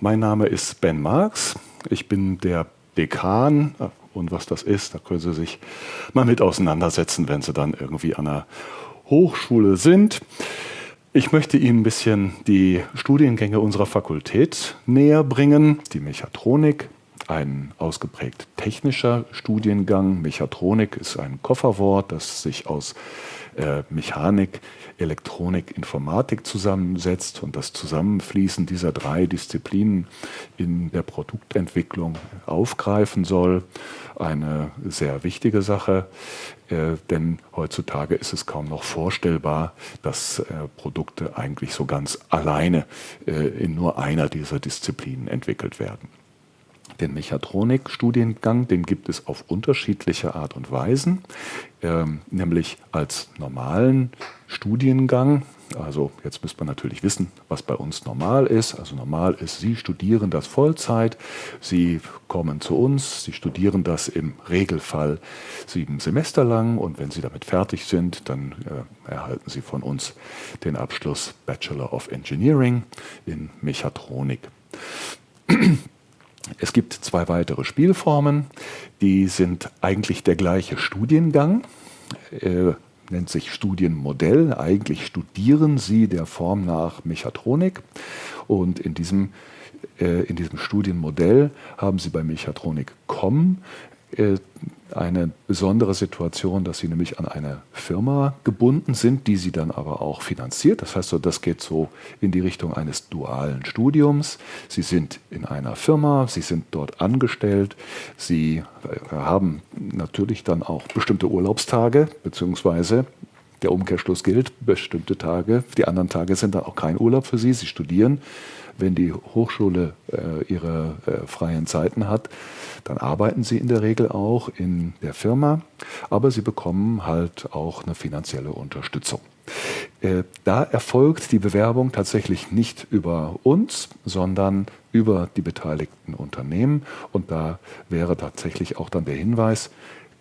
Mein Name ist Ben Marx. Ich bin der Dekan. Und was das ist, da können Sie sich mal mit auseinandersetzen, wenn Sie dann irgendwie an einer Hochschule sind. Ich möchte Ihnen ein bisschen die Studiengänge unserer Fakultät näher bringen. Die Mechatronik, ein ausgeprägt technischer Studiengang. Mechatronik ist ein Kofferwort, das sich aus äh, Mechanik, Elektronik, Informatik zusammensetzt und das Zusammenfließen dieser drei Disziplinen in der Produktentwicklung aufgreifen soll. Eine sehr wichtige Sache, äh, denn heutzutage ist es kaum noch vorstellbar, dass äh, Produkte eigentlich so ganz alleine äh, in nur einer dieser Disziplinen entwickelt werden. Den Mechatronik-Studiengang, den gibt es auf unterschiedliche Art und Weisen, ähm, nämlich als normalen Studiengang. Also jetzt müsste man natürlich wissen, was bei uns normal ist. Also normal ist, Sie studieren das Vollzeit, Sie kommen zu uns, Sie studieren das im Regelfall sieben Semester lang und wenn Sie damit fertig sind, dann äh, erhalten Sie von uns den Abschluss Bachelor of Engineering in Mechatronik. Es gibt zwei weitere Spielformen, die sind eigentlich der gleiche Studiengang, äh, nennt sich Studienmodell. Eigentlich studieren Sie der Form nach Mechatronik und in diesem, äh, in diesem Studienmodell haben Sie bei Mechatronik kommen äh, eine besondere Situation, dass sie nämlich an eine Firma gebunden sind, die sie dann aber auch finanziert. Das heißt, das geht so in die Richtung eines dualen Studiums. Sie sind in einer Firma, sie sind dort angestellt, sie äh, haben natürlich dann auch bestimmte Urlaubstage, beziehungsweise der Umkehrschluss gilt, bestimmte Tage, die anderen Tage sind dann auch kein Urlaub für sie, sie studieren wenn die Hochschule äh, ihre äh, freien Zeiten hat, dann arbeiten sie in der Regel auch in der Firma, aber sie bekommen halt auch eine finanzielle Unterstützung. Äh, da erfolgt die Bewerbung tatsächlich nicht über uns, sondern über die beteiligten Unternehmen. Und da wäre tatsächlich auch dann der Hinweis,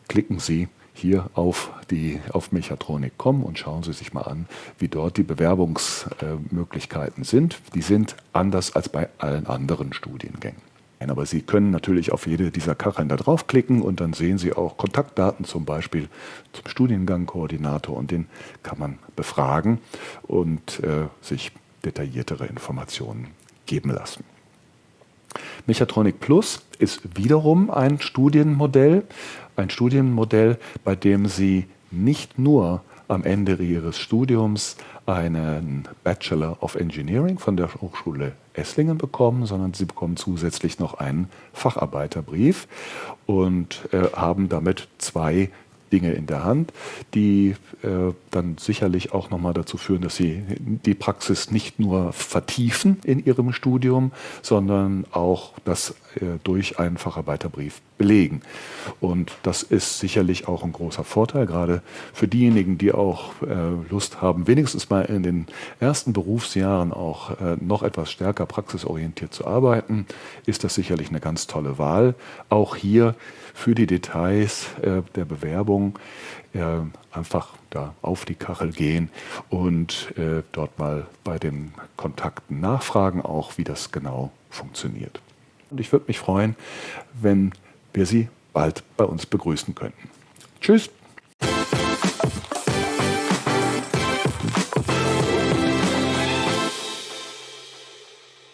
klicken Sie hier auf, die, auf Mechatronik kommen und schauen Sie sich mal an, wie dort die Bewerbungsmöglichkeiten sind. Die sind anders als bei allen anderen Studiengängen. Aber Sie können natürlich auf jede dieser Kacheln da draufklicken und dann sehen Sie auch Kontaktdaten zum Beispiel zum Studiengangkoordinator und den kann man befragen und äh, sich detailliertere Informationen geben lassen. Mechatronik Plus ist wiederum ein Studienmodell, ein Studienmodell, bei dem Sie nicht nur am Ende Ihres Studiums einen Bachelor of Engineering von der Hochschule Esslingen bekommen, sondern Sie bekommen zusätzlich noch einen Facharbeiterbrief und äh, haben damit zwei Dinge in der Hand, die äh, dann sicherlich auch nochmal dazu führen, dass sie die Praxis nicht nur vertiefen in ihrem Studium, sondern auch das äh, durch einen Facharbeiterbrief belegen. Und das ist sicherlich auch ein großer Vorteil, gerade für diejenigen, die auch äh, Lust haben, wenigstens mal in den ersten Berufsjahren auch äh, noch etwas stärker praxisorientiert zu arbeiten, ist das sicherlich eine ganz tolle Wahl. Auch hier für die Details äh, der Bewerbung äh, einfach da auf die Kachel gehen und äh, dort mal bei den Kontakten nachfragen, auch wie das genau funktioniert. Und ich würde mich freuen, wenn wir Sie bald bei uns begrüßen könnten. Tschüss!